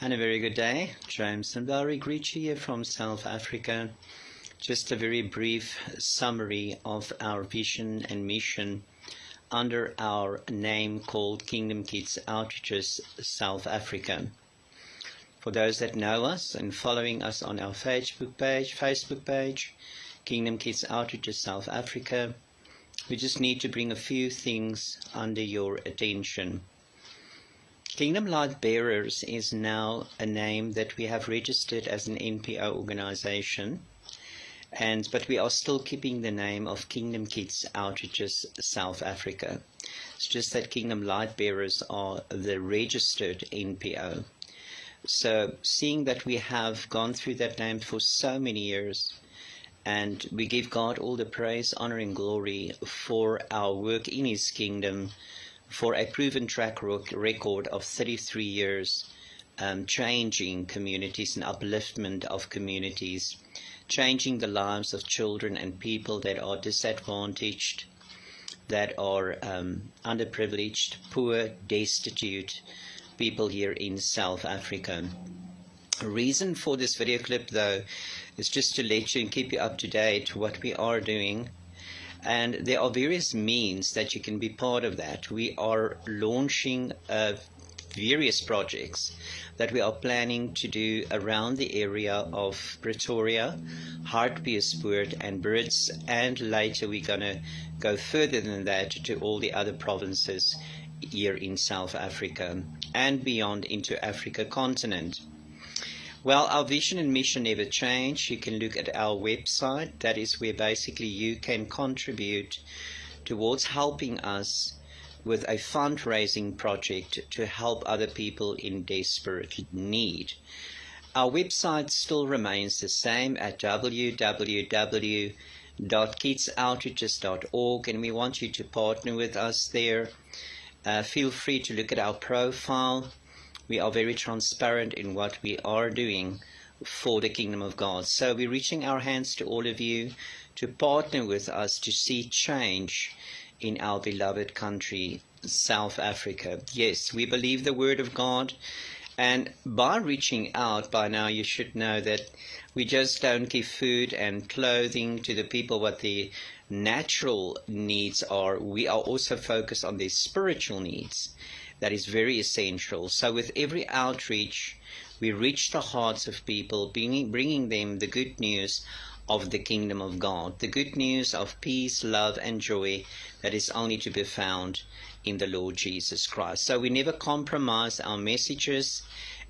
And a very good day. James and Valerie greet you here from South Africa. Just a very brief summary of our vision and mission under our name called Kingdom Kids Outreaches South Africa. For those that know us and following us on our Facebook page, Facebook page, Kingdom Kids Outreaches South Africa, we just need to bring a few things under your attention. Kingdom Light Bearers is now a name that we have registered as an NPO organization, and but we are still keeping the name of Kingdom Kids Outreaches South Africa. It's just that Kingdom Light Bearers are the registered NPO. So, seeing that we have gone through that name for so many years, and we give God all the praise, honor, and glory for our work in His kingdom for a proven track record of 33 years, um, changing communities and upliftment of communities, changing the lives of children and people that are disadvantaged, that are um, underprivileged, poor, destitute people here in South Africa. The reason for this video clip though is just to let you and keep you up to date what we are doing and there are various means that you can be part of that. We are launching uh, various projects that we are planning to do around the area of Pretoria, Hartbeespoort and Brits and later we're going to go further than that to all the other provinces here in South Africa and beyond into Africa continent. Well, our vision and mission never change. You can look at our website. That is where basically you can contribute towards helping us with a fundraising project to help other people in desperate need. Our website still remains the same at www.kidsoutreaches.org and we want you to partner with us there. Uh, feel free to look at our profile we are very transparent in what we are doing for the kingdom of God. So we're reaching our hands to all of you to partner with us to see change in our beloved country, South Africa. Yes, we believe the word of God. And by reaching out, by now you should know that we just don't give food and clothing to the people what the natural needs are. We are also focused on their spiritual needs that is very essential. So with every outreach, we reach the hearts of people, bringing, bringing them the good news of the kingdom of God, the good news of peace, love, and joy that is only to be found in the Lord Jesus Christ. So we never compromise our messages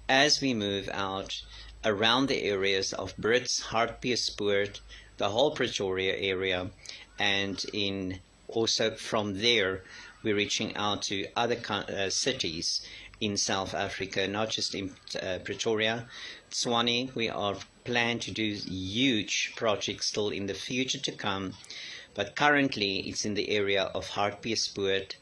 as we move out around the areas of Brits, Hartbeespoort, the whole Pretoria area, and in also from there we're reaching out to other uh, cities in South Africa, not just in uh, Pretoria. Tshwane, we are planning to do huge projects still in the future to come, but currently it's in the area of Hartbeespoort,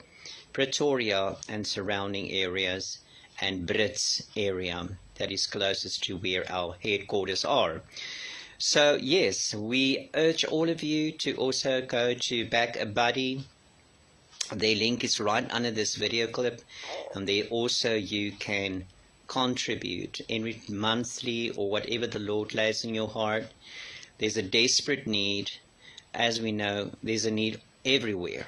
Pretoria and surrounding areas, and Brits area that is closest to where our headquarters are. So yes, we urge all of you to also go to Back a Buddy the link is right under this video clip and there also you can contribute every monthly or whatever the Lord lays in your heart. There's a desperate need. As we know, there's a need everywhere.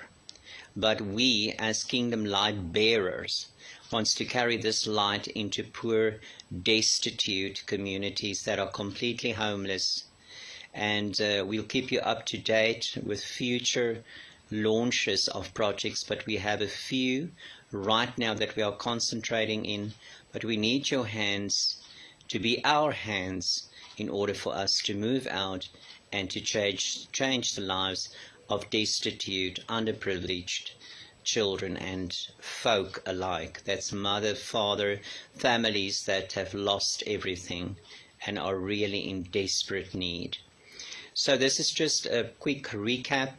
But we as kingdom light bearers wants to carry this light into poor, destitute communities that are completely homeless. And uh, we'll keep you up to date with future launches of projects, but we have a few right now that we are concentrating in. But we need your hands to be our hands in order for us to move out and to change, change the lives of destitute, underprivileged children and folk alike. That's mother, father, families that have lost everything and are really in desperate need. So this is just a quick recap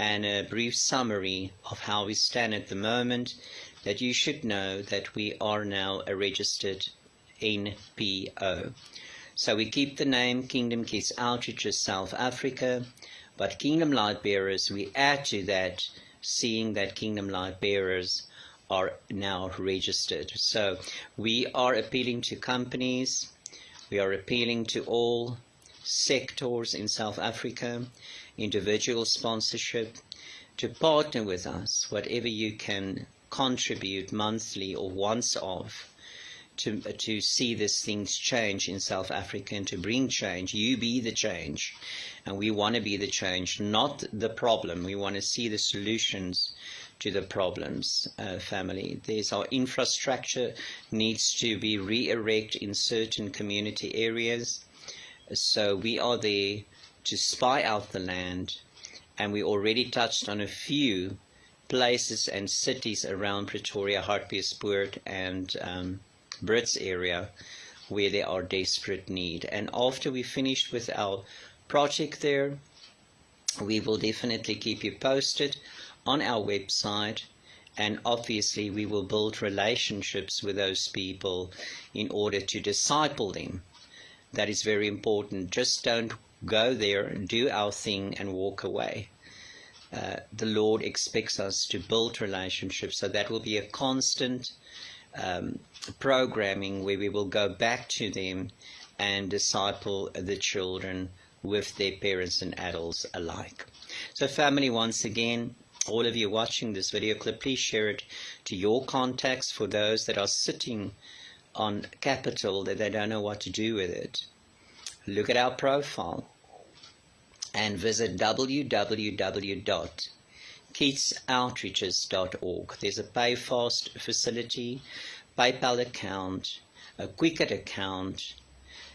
and a brief summary of how we stand at the moment that you should know that we are now a registered NPO. So we keep the name Kingdom Kids Outreaches South Africa, but Kingdom Light Bearers, we add to that seeing that Kingdom Light Bearers are now registered. So we are appealing to companies, we are appealing to all sectors in South Africa, individual sponsorship, to partner with us, whatever you can contribute monthly or once off to, to see these things change in South Africa and to bring change. You be the change. And we want to be the change, not the problem. We want to see the solutions to the problems, uh, family. There's our infrastructure needs to be re-erect in certain community areas. So we are there to spy out the land, and we already touched on a few places and cities around Pretoria, Hartbeespoort, and um, Brits area where there are desperate need. And after we finished with our project there, we will definitely keep you posted on our website and obviously we will build relationships with those people in order to disciple them that is very important. Just don't go there and do our thing and walk away. Uh, the lord expects us to build relationships. So that will be a constant um, programming where we will go back to them and disciple the children with their parents and adults alike. So family once again all of you watching this video clip, please share it to your contacts. For those that are sitting on capital that they don't know what to do with it. Look at our profile and visit www.kidsoutreaches.org. There's a PayFast facility, PayPal account, a Quicket account,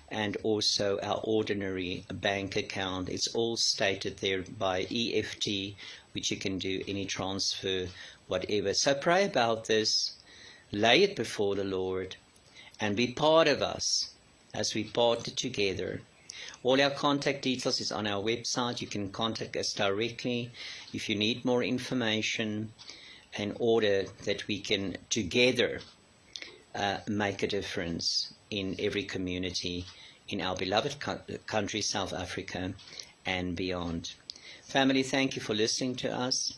and also our ordinary bank account. It's all stated there by EFT which you can do any transfer, whatever. So pray about this, lay it before the Lord, and be part of us as we partner together. All our contact details is on our website. You can contact us directly if you need more information in order that we can together uh, make a difference in every community in our beloved country, South Africa, and beyond. Family, thank you for listening to us.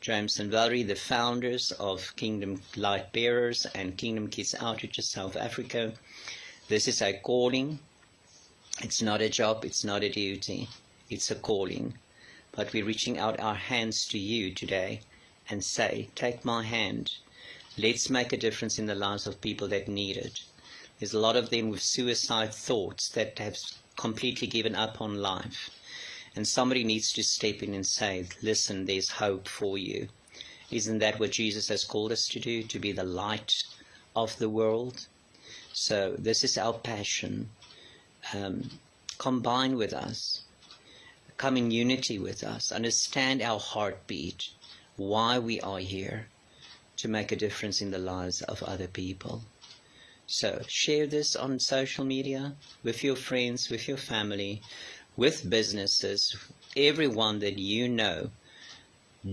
James and Valerie, the founders of Kingdom Light Bearers and Kingdom Kids Outreach South Africa. This is a calling. It's not a job, it's not a duty, it's a calling. But we're reaching out our hands to you today and say, take my hand. Let's make a difference in the lives of people that need it. There's a lot of them with suicide thoughts that have completely given up on life and somebody needs to step in and say, listen, there's hope for you. Isn't that what Jesus has called us to do? To be the light of the world? So this is our passion. Um, combine with us. Come in unity with us. Understand our heartbeat. Why we are here. To make a difference in the lives of other people. So share this on social media with your friends, with your family with businesses, everyone that you know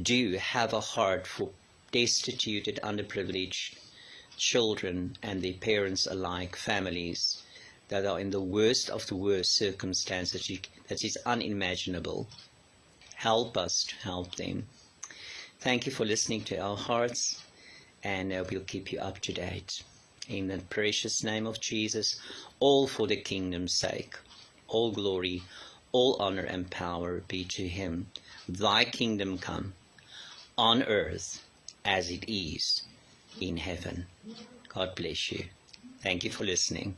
do have a heart for destitute and underprivileged children and their parents alike, families that are in the worst of the worst circumstances that is unimaginable. Help us to help them. Thank you for listening to our hearts, and we'll keep you up to date. In the precious name of Jesus, all for the kingdom's sake, all glory, all honor and power be to him. Thy kingdom come on earth as it is in heaven. God bless you. Thank you for listening.